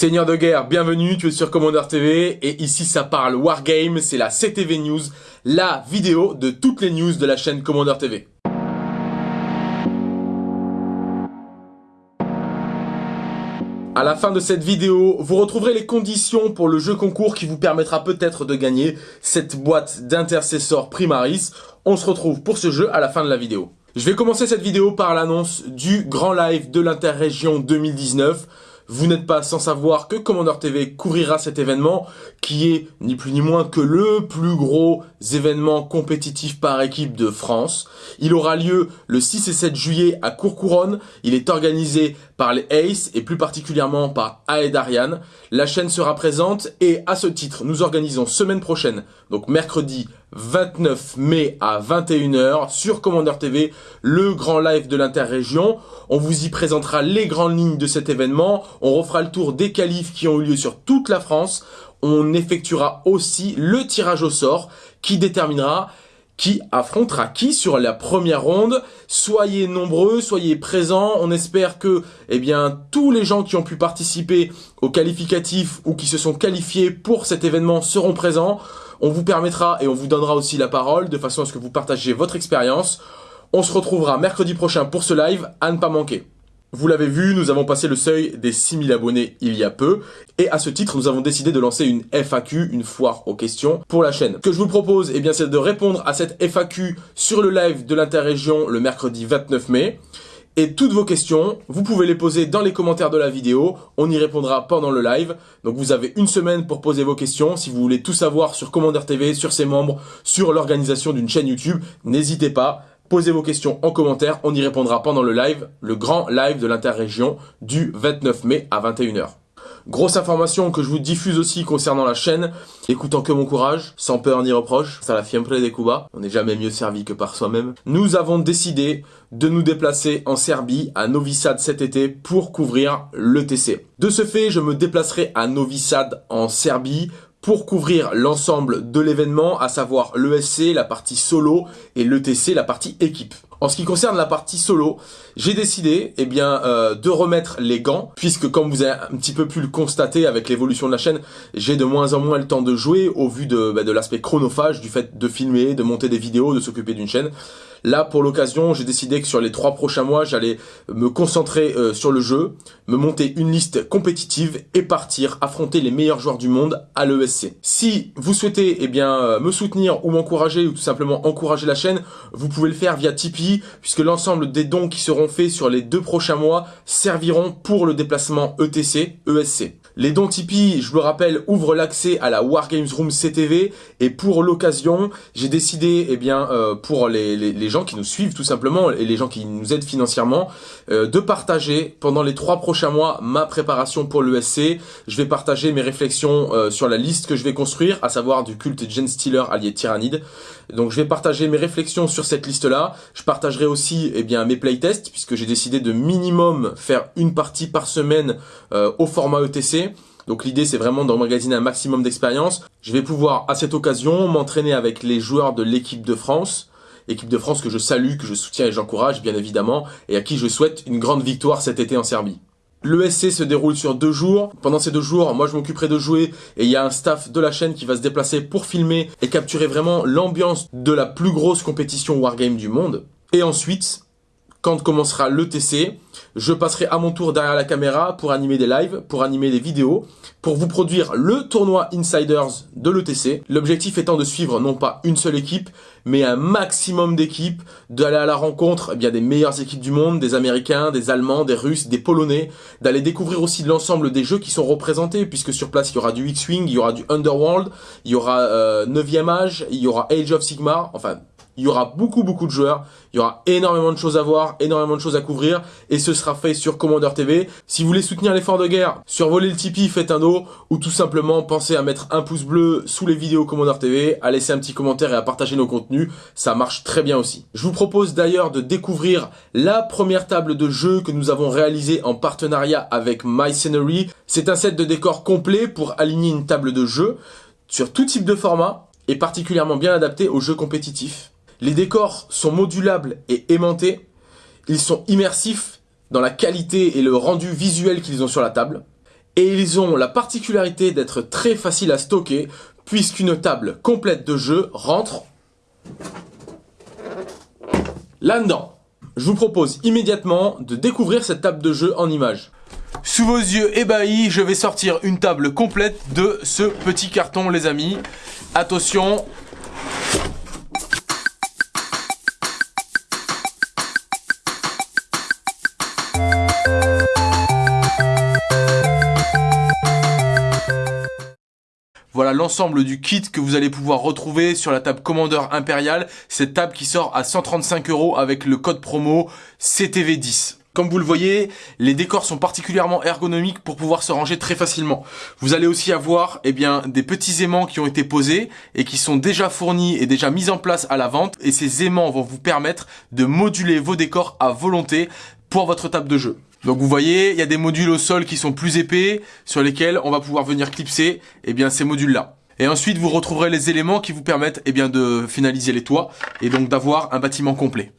Seigneur de guerre, bienvenue, tu es sur Commander TV et ici ça parle Wargame, c'est la CTV News, la vidéo de toutes les news de la chaîne Commander TV. À la fin de cette vidéo, vous retrouverez les conditions pour le jeu concours qui vous permettra peut-être de gagner cette boîte d'intercesseur Primaris. On se retrouve pour ce jeu à la fin de la vidéo. Je vais commencer cette vidéo par l'annonce du grand live de l'interrégion 2019. Vous n'êtes pas sans savoir que Commander TV couvrira cet événement qui est ni plus ni moins que le plus gros événement compétitif par équipe de France. Il aura lieu le 6 et 7 juillet à Courcouronne. Il est organisé par les Ace et plus particulièrement par Aed Ariane. La chaîne sera présente et à ce titre, nous organisons semaine prochaine, donc mercredi 29 mai à 21h sur Commander TV, le grand live de l'interrégion. On vous y présentera les grandes lignes de cet événement. On refera le tour des qualifs qui ont eu lieu sur toute la France. On effectuera aussi le tirage au sort qui déterminera qui affrontera qui sur la première ronde. Soyez nombreux, soyez présents. On espère que eh bien, tous les gens qui ont pu participer au qualificatif ou qui se sont qualifiés pour cet événement seront présents. On vous permettra et on vous donnera aussi la parole de façon à ce que vous partagiez votre expérience. On se retrouvera mercredi prochain pour ce live à ne pas manquer. Vous l'avez vu, nous avons passé le seuil des 6000 abonnés il y a peu, et à ce titre, nous avons décidé de lancer une FAQ, une foire aux questions, pour la chaîne. Ce que je vous propose, eh bien, c'est de répondre à cette FAQ sur le live de l'interrégion le mercredi 29 mai. Et toutes vos questions, vous pouvez les poser dans les commentaires de la vidéo, on y répondra pendant le live. Donc vous avez une semaine pour poser vos questions. Si vous voulez tout savoir sur Commander TV, sur ses membres, sur l'organisation d'une chaîne YouTube, n'hésitez pas. Posez vos questions en commentaire, on y répondra pendant le live, le grand live de l'interrégion du 29 mai à 21h. Grosse information que je vous diffuse aussi concernant la chaîne, écoutant que mon courage, sans peur ni reproche, ça la fiempre des Cuba, on n'est jamais mieux servi que par soi-même. Nous avons décidé de nous déplacer en Serbie, à Novi Sad cet été, pour couvrir l'ETC. De ce fait, je me déplacerai à Novi Sad en Serbie pour couvrir l'ensemble de l'événement, à savoir l'ESC, la partie solo, et l'ETC, la partie équipe. En ce qui concerne la partie solo, j'ai décidé eh bien, euh, de remettre les gants, puisque comme vous avez un petit peu pu le constater avec l'évolution de la chaîne, j'ai de moins en moins le temps de jouer au vu de, bah, de l'aspect chronophage, du fait de filmer, de monter des vidéos, de s'occuper d'une chaîne. Là, pour l'occasion, j'ai décidé que sur les trois prochains mois, j'allais me concentrer euh, sur le jeu, me monter une liste compétitive et partir affronter les meilleurs joueurs du monde à l'ESC. Si vous souhaitez eh bien, euh, me soutenir ou m'encourager ou tout simplement encourager la chaîne, vous pouvez le faire via Tipeee puisque l'ensemble des dons qui seront faits sur les deux prochains mois serviront pour le déplacement ETC, ESC. Les dons Tipeee, je le rappelle, ouvrent l'accès à la Wargames Room CTV et pour l'occasion, j'ai décidé, eh bien, euh, pour les, les, gens qui nous suivent tout simplement et les gens qui nous aident financièrement, euh, de partager pendant les trois prochains mois ma préparation pour l'ESC. Je vais partager mes réflexions euh, sur la liste que je vais construire, à savoir du culte Gen Stealer allié Tyrannide. Donc je vais partager mes réflexions sur cette liste-là. Je partagerai aussi eh bien, mes playtests, puisque j'ai décidé de minimum faire une partie par semaine au format ETC. Donc l'idée c'est vraiment d'emmagasiner un maximum d'expérience. Je vais pouvoir à cette occasion m'entraîner avec les joueurs de l'équipe de France. Équipe de France que je salue, que je soutiens et j'encourage bien évidemment et à qui je souhaite une grande victoire cet été en Serbie. L'ESC se déroule sur deux jours. Pendant ces deux jours, moi je m'occuperai de jouer et il y a un staff de la chaîne qui va se déplacer pour filmer et capturer vraiment l'ambiance de la plus grosse compétition Wargame du monde. Et ensuite, quand commencera l'ETC, je passerai à mon tour derrière la caméra pour animer des lives, pour animer des vidéos, pour vous produire le tournoi Insiders de l'ETC. L'objectif étant de suivre non pas une seule équipe, mais un maximum d'équipes, d'aller à la rencontre eh bien, des meilleures équipes du monde, des Américains, des Allemands, des Russes, des Polonais, d'aller découvrir aussi l'ensemble des jeux qui sont représentés, puisque sur place il y aura du X-Wing, il y aura du Underworld, il y aura euh, 9e âge, il y aura Age of Sigmar, enfin il y aura beaucoup beaucoup de joueurs, il y aura énormément de choses à voir, énormément de choses à couvrir et ce sera fait sur Commander TV. Si vous voulez soutenir l'effort de guerre, survolez le Tipeee, faites un do ou tout simplement pensez à mettre un pouce bleu sous les vidéos Commander TV, à laisser un petit commentaire et à partager nos contenus, ça marche très bien aussi. Je vous propose d'ailleurs de découvrir la première table de jeu que nous avons réalisée en partenariat avec My Scenery. C'est un set de décors complet pour aligner une table de jeu sur tout type de format et particulièrement bien adapté aux jeux compétitifs. Les décors sont modulables et aimantés. Ils sont immersifs dans la qualité et le rendu visuel qu'ils ont sur la table. et ils ont la particularité d'être très faciles à stocker puisqu'une table complète de jeu rentre là-dedans. Je vous propose immédiatement de découvrir cette table de jeu en images. Sous vos yeux ébahis, je vais sortir une table complète de ce petit carton les amis. Attention, Voilà l'ensemble du kit que vous allez pouvoir retrouver sur la table Commandeur Impérial. Cette table qui sort à 135 euros avec le code promo CTV10. Comme vous le voyez, les décors sont particulièrement ergonomiques pour pouvoir se ranger très facilement. Vous allez aussi avoir eh bien, des petits aimants qui ont été posés et qui sont déjà fournis et déjà mis en place à la vente. Et ces aimants vont vous permettre de moduler vos décors à volonté pour votre table de jeu. Donc vous voyez, il y a des modules au sol qui sont plus épais, sur lesquels on va pouvoir venir clipser eh bien, ces modules-là. Et ensuite, vous retrouverez les éléments qui vous permettent eh bien, de finaliser les toits et donc d'avoir un bâtiment complet.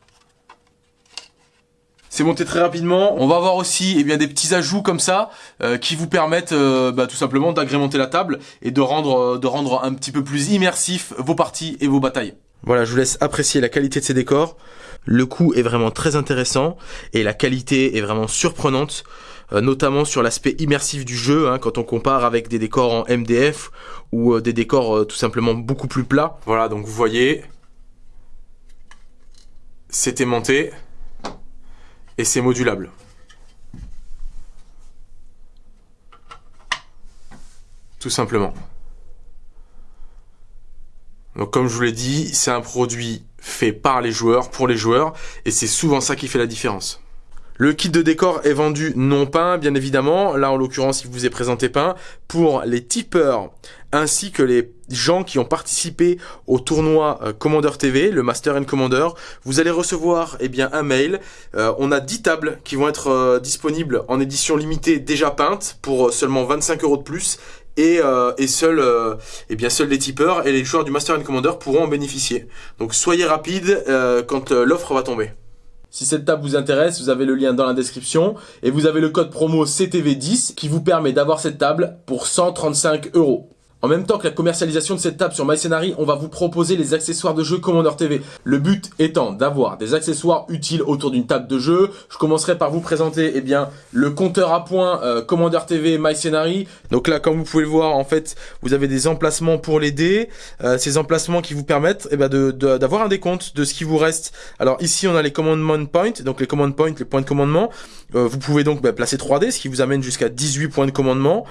C'est monté très rapidement. On va avoir aussi eh bien, des petits ajouts comme ça euh, qui vous permettent euh, bah, tout simplement d'agrémenter la table et de rendre, euh, de rendre un petit peu plus immersif vos parties et vos batailles. Voilà, je vous laisse apprécier la qualité de ces décors. Le coût est vraiment très intéressant et la qualité est vraiment surprenante, euh, notamment sur l'aspect immersif du jeu, hein, quand on compare avec des décors en MDF ou euh, des décors euh, tout simplement beaucoup plus plats. Voilà, donc vous voyez, c'est aimanté et c'est modulable. Tout simplement. Donc comme je vous l'ai dit, c'est un produit fait par les joueurs, pour les joueurs, et c'est souvent ça qui fait la différence. Le kit de décor est vendu non peint, bien évidemment. Là, en l'occurrence, il vous est présenté peint pour les tipeurs ainsi que les gens qui ont participé au tournoi euh, Commander TV, le Master and Commander. Vous allez recevoir eh bien un mail. Euh, on a 10 tables qui vont être euh, disponibles en édition limitée déjà peintes pour seulement 25 euros de plus et, euh, et seuls euh, eh bien seuls les tipeurs et les joueurs du Master and Commander pourront en bénéficier. Donc soyez rapide euh, quand l'offre va tomber. Si cette table vous intéresse, vous avez le lien dans la description et vous avez le code promo CTV10 qui vous permet d'avoir cette table pour 135 euros. En même temps que la commercialisation de cette table sur MyScenary, on va vous proposer les accessoires de jeu Commander TV. Le but étant d'avoir des accessoires utiles autour d'une table de jeu. Je commencerai par vous présenter eh bien, le compteur à points euh, Commander TV MyScenary. Donc là, comme vous pouvez le voir, en fait, vous avez des emplacements pour les dés. Euh, ces emplacements qui vous permettent eh bien, d'avoir un décompte de ce qui vous reste. Alors ici, on a les commandment points, donc les command points, les points de commandement. Euh, vous pouvez donc bah, placer 3 dés, ce qui vous amène jusqu'à 18 points de commandement.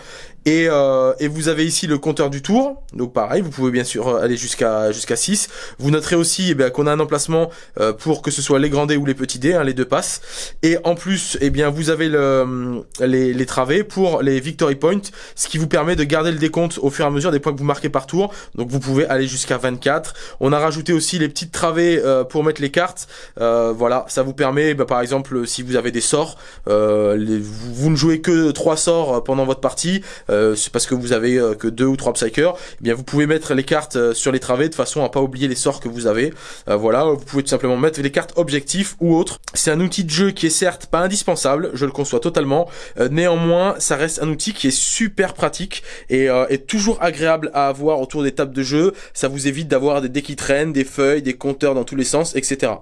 Et, euh, et vous avez ici le compteur du tour. Donc pareil, vous pouvez bien sûr aller jusqu'à jusqu'à 6. Vous noterez aussi eh qu'on a un emplacement euh, pour que ce soit les grands dés ou les petits dés, hein, les deux passes. Et en plus, eh bien vous avez le, les, les travées pour les victory points, ce qui vous permet de garder le décompte au fur et à mesure des points que vous marquez par tour. Donc vous pouvez aller jusqu'à 24. On a rajouté aussi les petites travées euh, pour mettre les cartes. Euh, voilà, ça vous permet, bah, par exemple, si vous avez des sorts, les, vous, vous, ne jouez que trois sorts pendant votre partie, c'est parce que vous avez que deux ou trois Psyker, eh bien vous pouvez mettre les cartes euh, sur les travées de façon à pas oublier les sorts que vous avez. Euh, voilà, vous pouvez tout simplement mettre les cartes objectifs ou autres. C'est un outil de jeu qui est certes pas indispensable, je le conçois totalement. Euh, néanmoins, ça reste un outil qui est super pratique et est toujours agréable à avoir autour des tables de jeu. Ça vous évite d'avoir des dés qui traînent, des feuilles, des compteurs dans tous les sens, etc.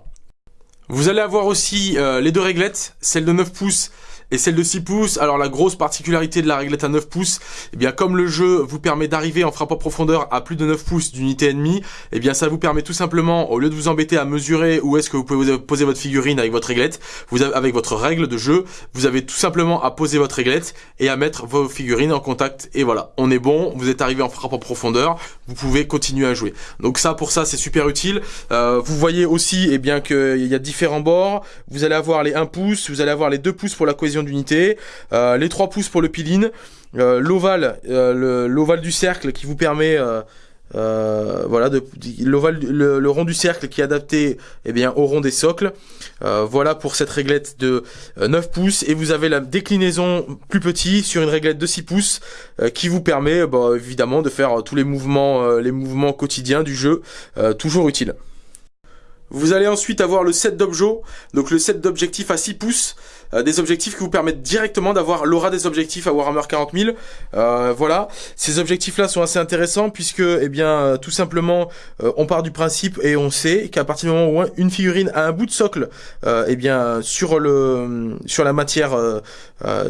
Vous allez avoir aussi les deux réglettes, celle de 9 pouces et celle de 6 pouces. Alors la grosse particularité de la réglette à 9 pouces, eh bien comme le jeu vous permet d'arriver en frappe en profondeur à plus de 9 pouces d'unité ennemie, eh bien ça vous permet tout simplement, au lieu de vous embêter à mesurer où est-ce que vous pouvez poser votre figurine avec votre réglette, vous avez, avec votre règle de jeu, vous avez tout simplement à poser votre réglette et à mettre vos figurines en contact et voilà, on est bon, vous êtes arrivé en frappe en profondeur, vous pouvez continuer à jouer. Donc ça pour ça c'est super utile. Euh, vous voyez aussi eh bien qu'il y a différents bords, vous allez avoir les 1 pouce, vous allez avoir les 2 pouces pour la cohésion d'unité, euh, les 3 pouces pour le piline, euh, l'ovale, euh, l'ovale du cercle qui vous permet voilà, l'ovale, le, rond du cercle qui est adapté eh bien, au rond des socles. voilà pour cette réglette de 9 pouces. Et vous avez la déclinaison plus petit sur une réglette de 6 pouces qui vous permet bah, évidemment de faire tous les mouvements, les mouvements quotidiens du jeu, toujours utile. Vous allez ensuite avoir le set d'objets, donc le set d'objectifs à 6 pouces. Euh, des objectifs qui vous permettent directement d'avoir l'aura des objectifs à Warhammer 40 000. Euh, voilà, ces objectifs-là sont assez intéressants puisque, eh bien, euh, tout simplement, on part du principe et on sait qu'à partir du moment où une figurine a un bout de socle, eh bien, sur le, sur la matière,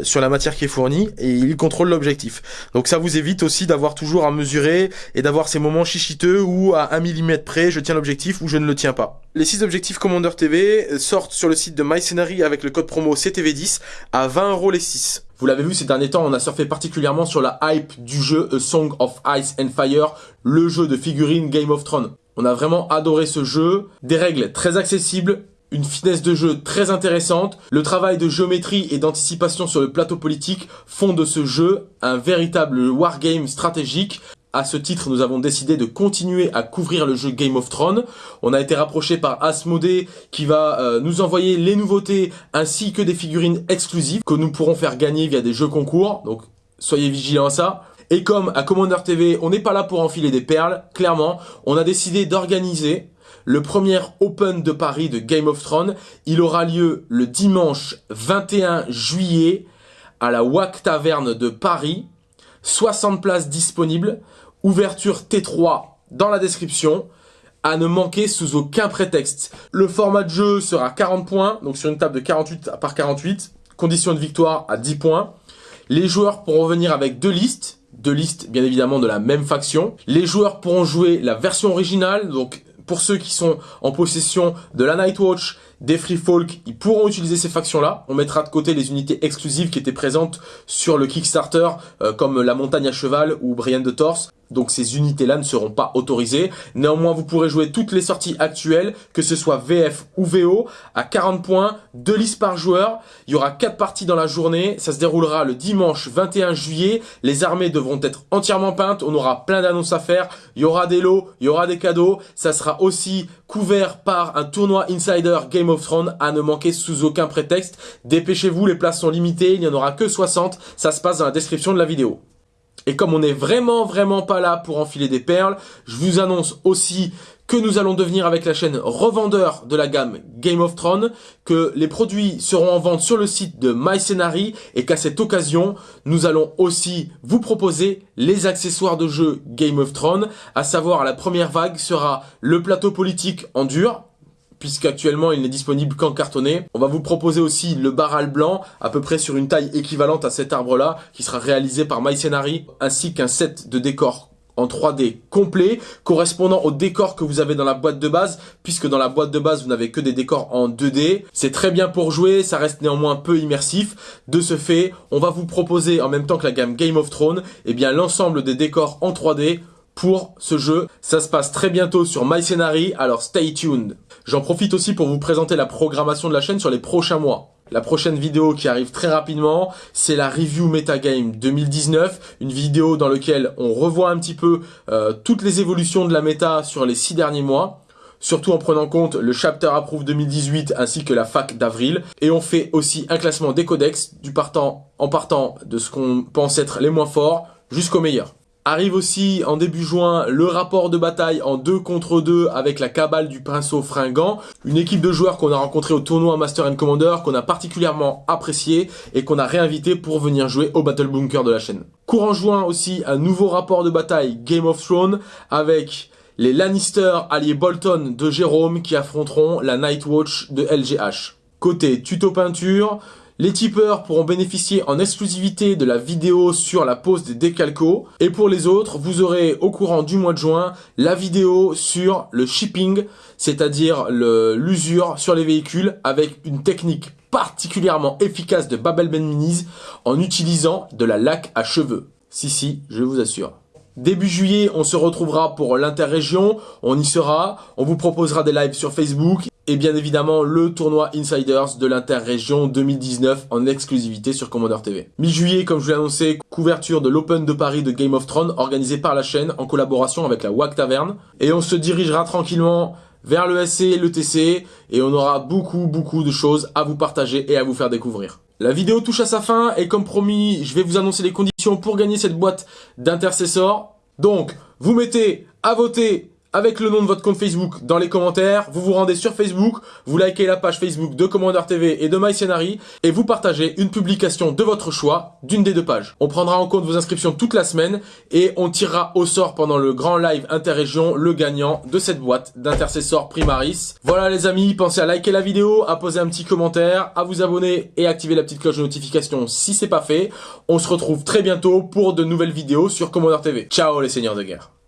sur la matière qui est fournie, et il contrôle l'objectif. Donc ça vous évite aussi d'avoir toujours à mesurer et d'avoir ces moments chichiteux où à 1 mm près, je tiens l'objectif ou je ne le tiens pas. Les 6 objectifs Commander TV sortent sur le site de MyScenery avec le code promo CTV10 à 20 euros les 6. Vous l'avez vu ces derniers temps, on a surfé particulièrement sur la hype du jeu A Song of Ice and Fire, le jeu de figurines Game of Thrones. On a vraiment adoré ce jeu, des règles très accessibles, une finesse de jeu très intéressante, le travail de géométrie et d'anticipation sur le plateau politique font de ce jeu un véritable wargame stratégique à ce titre, nous avons décidé de continuer à couvrir le jeu Game of Thrones. On a été rapproché par Asmodee qui va euh, nous envoyer les nouveautés ainsi que des figurines exclusives que nous pourrons faire gagner via des jeux concours. Donc soyez vigilants à ça. Et comme à Commander TV, on n'est pas là pour enfiler des perles, clairement, on a décidé d'organiser le premier Open de Paris de Game of Thrones. Il aura lieu le dimanche 21 juillet à la WAC Taverne de Paris. 60 places disponibles. Ouverture T3 dans la description à ne manquer sous aucun prétexte. Le format de jeu sera 40 points, donc sur une table de 48 par 48. Condition de victoire à 10 points. Les joueurs pourront venir avec deux listes, deux listes bien évidemment de la même faction. Les joueurs pourront jouer la version originale, donc pour ceux qui sont en possession de la Nightwatch, des Free Folk, ils pourront utiliser ces factions-là. On mettra de côté les unités exclusives qui étaient présentes sur le Kickstarter, euh, comme la Montagne à Cheval ou Brienne de Torse donc ces unités-là ne seront pas autorisées. Néanmoins, vous pourrez jouer toutes les sorties actuelles, que ce soit VF ou VO, à 40 points, 2 listes par joueur. Il y aura 4 parties dans la journée, ça se déroulera le dimanche 21 juillet. Les armées devront être entièrement peintes, on aura plein d'annonces à faire, il y aura des lots, il y aura des cadeaux. Ça sera aussi couvert par un tournoi Insider Game of Thrones à ne manquer sous aucun prétexte. Dépêchez-vous, les places sont limitées, il n'y en aura que 60, ça se passe dans la description de la vidéo. Et comme on n'est vraiment vraiment pas là pour enfiler des perles, je vous annonce aussi que nous allons devenir avec la chaîne revendeur de la gamme Game of Thrones, que les produits seront en vente sur le site de MyScenary et qu'à cette occasion, nous allons aussi vous proposer les accessoires de jeu Game of Thrones, à savoir la première vague sera le plateau politique en dur, puisqu'actuellement il n'est disponible qu'en cartonné. On va vous proposer aussi le barral blanc, à peu près sur une taille équivalente à cet arbre-là, qui sera réalisé par MyScenary, ainsi qu'un set de décors en 3D complet, correspondant au décor que vous avez dans la boîte de base, puisque dans la boîte de base, vous n'avez que des décors en 2D. C'est très bien pour jouer, ça reste néanmoins peu immersif. De ce fait, on va vous proposer, en même temps que la gamme Game of Thrones, eh bien l'ensemble des décors en 3D pour ce jeu. Ça se passe très bientôt sur MyScenary, alors stay tuned. J'en profite aussi pour vous présenter la programmation de la chaîne sur les prochains mois. La prochaine vidéo qui arrive très rapidement, c'est la review Metagame 2019, une vidéo dans laquelle on revoit un petit peu euh, toutes les évolutions de la méta sur les six derniers mois, surtout en prenant compte le Chapter Approve 2018 ainsi que la fac d'avril. Et on fait aussi un classement des codex du partant, en partant de ce qu'on pense être les moins forts jusqu'aux meilleurs. Arrive aussi en début juin le rapport de bataille en 2 contre 2 avec la cabale du pinceau fringant, une équipe de joueurs qu'on a rencontré au tournoi Master and Commander, qu'on a particulièrement apprécié et qu'on a réinvité pour venir jouer au Battle Bunker de la chaîne. Courant juin aussi un nouveau rapport de bataille Game of Thrones avec les Lannister alliés Bolton de Jérôme qui affronteront la Nightwatch de LGH. Côté tuto peinture, les tipeurs pourront bénéficier en exclusivité de la vidéo sur la pose des décalcos. Et pour les autres, vous aurez au courant du mois de juin la vidéo sur le shipping, c'est-à-dire l'usure sur les véhicules avec une technique particulièrement efficace de Babel Ben Minis en utilisant de la laque à cheveux. Si, si, je vous assure. Début juillet, on se retrouvera pour l'interrégion, on y sera, on vous proposera des lives sur Facebook et bien évidemment le tournoi Insiders de l'Interrégion 2019 en exclusivité sur Commander TV. Mi-juillet, comme je vous l'ai annoncé, couverture de l'Open de Paris de Game of Thrones organisé par la chaîne en collaboration avec la WAC Taverne. Et on se dirigera tranquillement vers le SC et le TC et on aura beaucoup beaucoup de choses à vous partager et à vous faire découvrir. La vidéo touche à sa fin et comme promis, je vais vous annoncer les conditions pour gagner cette boîte d'intercesseurs. Donc, vous mettez à voter avec le nom de votre compte Facebook dans les commentaires, vous vous rendez sur Facebook, vous likez la page Facebook de Commander TV et de MyScenary et vous partagez une publication de votre choix d'une des deux pages. On prendra en compte vos inscriptions toute la semaine et on tirera au sort pendant le grand live interrégion le gagnant de cette boîte d'intercesseur Primaris. Voilà les amis, pensez à liker la vidéo, à poser un petit commentaire, à vous abonner et activer la petite cloche de notification si c'est pas fait. On se retrouve très bientôt pour de nouvelles vidéos sur Commander TV. Ciao les seigneurs de guerre